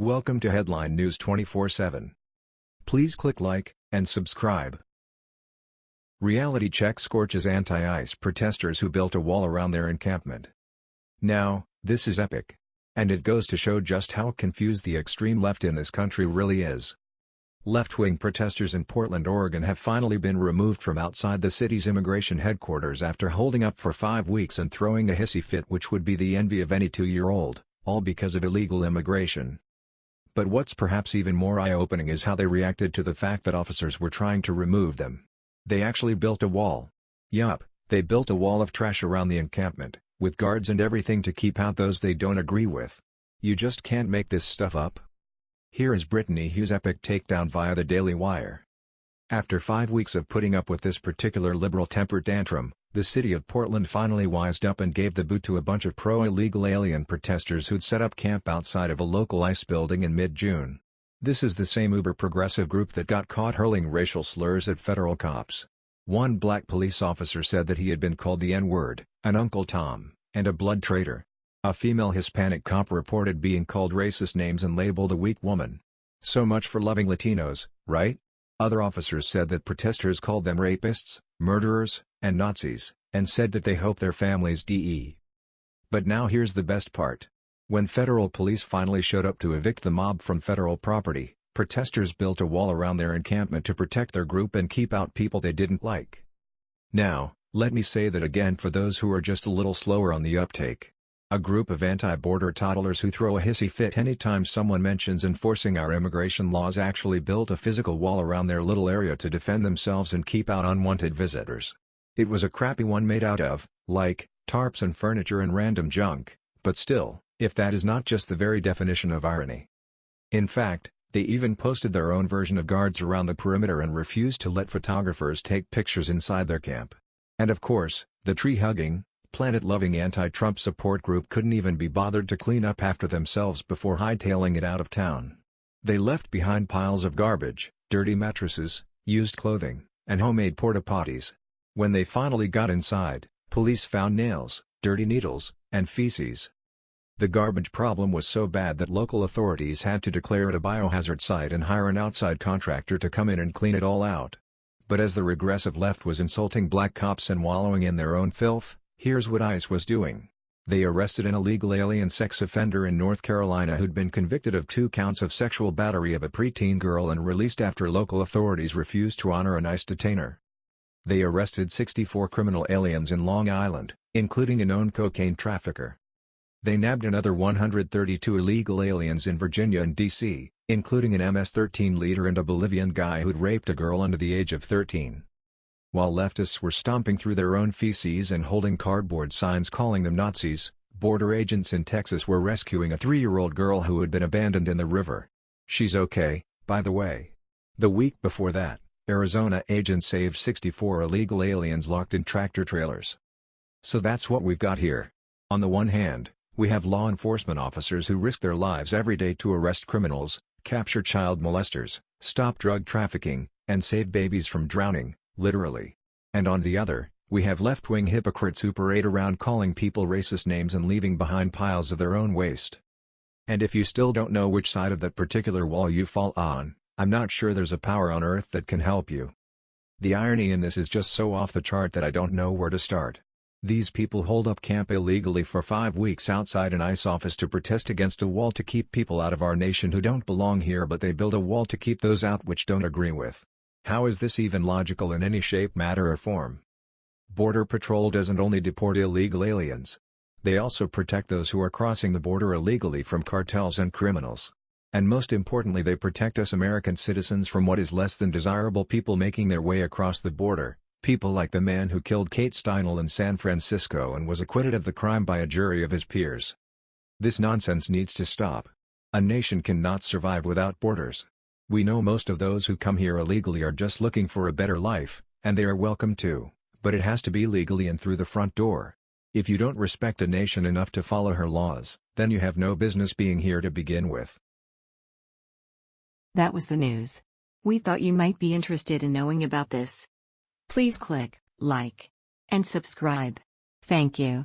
Welcome to Headline News 24/7. Please click like and subscribe. Reality check scorches anti-ICE protesters who built a wall around their encampment. Now, this is epic. And it goes to show just how confused the extreme left in this country really is. Left-wing protesters in Portland, Oregon have finally been removed from outside the city's immigration headquarters after holding up for five weeks and throwing a hissy fit which would be the envy of any two-year-old, all because of illegal immigration. But what's perhaps even more eye-opening is how they reacted to the fact that officers were trying to remove them. They actually built a wall. Yup, they built a wall of trash around the encampment, with guards and everything to keep out those they don't agree with. You just can't make this stuff up. Here is Brittany Hughes' epic takedown via the Daily Wire. After five weeks of putting up with this particular liberal temper tantrum, the city of Portland finally wised up and gave the boot to a bunch of pro-illegal alien protesters who'd set up camp outside of a local ICE building in mid-June. This is the same uber-progressive group that got caught hurling racial slurs at federal cops. One black police officer said that he had been called the N-word, an Uncle Tom, and a blood traitor. A female Hispanic cop reported being called racist names and labeled a weak woman. So much for loving Latinos, right? Other officers said that protesters called them rapists, murderers, and Nazis, and said that they hope their families de. But now here's the best part. When federal police finally showed up to evict the mob from federal property, protesters built a wall around their encampment to protect their group and keep out people they didn't like. Now, let me say that again for those who are just a little slower on the uptake. A group of anti-border toddlers who throw a hissy fit anytime someone mentions enforcing our immigration laws actually built a physical wall around their little area to defend themselves and keep out unwanted visitors. It was a crappy one made out of, like, tarps and furniture and random junk, but still, if that is not just the very definition of irony. In fact, they even posted their own version of guards around the perimeter and refused to let photographers take pictures inside their camp. And of course, the tree-hugging, planet-loving anti-Trump support group couldn't even be bothered to clean up after themselves before hightailing it out of town. They left behind piles of garbage, dirty mattresses, used clothing, and homemade porta-potties. When they finally got inside, police found nails, dirty needles, and feces. The garbage problem was so bad that local authorities had to declare it a biohazard site and hire an outside contractor to come in and clean it all out. But as the regressive left was insulting black cops and wallowing in their own filth, Here's what ICE was doing. They arrested an illegal alien sex offender in North Carolina who'd been convicted of two counts of sexual battery of a preteen girl and released after local authorities refused to honor an ICE detainer. They arrested 64 criminal aliens in Long Island, including a known cocaine trafficker. They nabbed another 132 illegal aliens in Virginia and D.C., including an MS-13 leader and a Bolivian guy who'd raped a girl under the age of 13. While leftists were stomping through their own feces and holding cardboard signs calling them Nazis, border agents in Texas were rescuing a three-year-old girl who had been abandoned in the river. She's okay, by the way. The week before that, Arizona agents saved 64 illegal aliens locked in tractor-trailers. So that's what we've got here. On the one hand, we have law enforcement officers who risk their lives every day to arrest criminals, capture child molesters, stop drug trafficking, and save babies from drowning literally. And on the other, we have left-wing hypocrites who parade around calling people racist names and leaving behind piles of their own waste. And if you still don't know which side of that particular wall you fall on, I'm not sure there's a power on earth that can help you. The irony in this is just so off the chart that I don't know where to start. These people hold up camp illegally for five weeks outside an ICE office to protest against a wall to keep people out of our nation who don't belong here but they build a wall to keep those out which don't agree with. How is this even logical in any shape matter or form? Border Patrol doesn't only deport illegal aliens. They also protect those who are crossing the border illegally from cartels and criminals. And most importantly they protect us American citizens from what is less than desirable people making their way across the border, people like the man who killed Kate Steinle in San Francisco and was acquitted of the crime by a jury of his peers. This nonsense needs to stop. A nation cannot survive without borders. We know most of those who come here illegally are just looking for a better life, and they are welcome too, but it has to be legally and through the front door. If you don't respect a nation enough to follow her laws, then you have no business being here to begin with. That was the news. We thought you might be interested in knowing about this. Please click like and subscribe. Thank you.